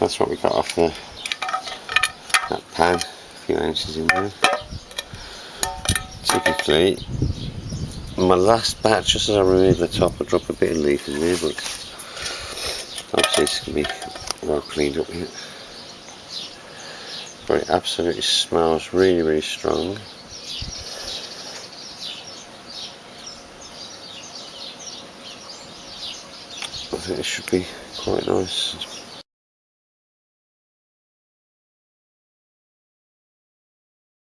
that's what we got off the that pan, a few ounces in there. Typically, my last batch, just as I remove the top, I drop a bit of leaf in there, but obviously it's gonna be well cleaned up here. But it absolutely smells really, really strong. I think it should be quite nice.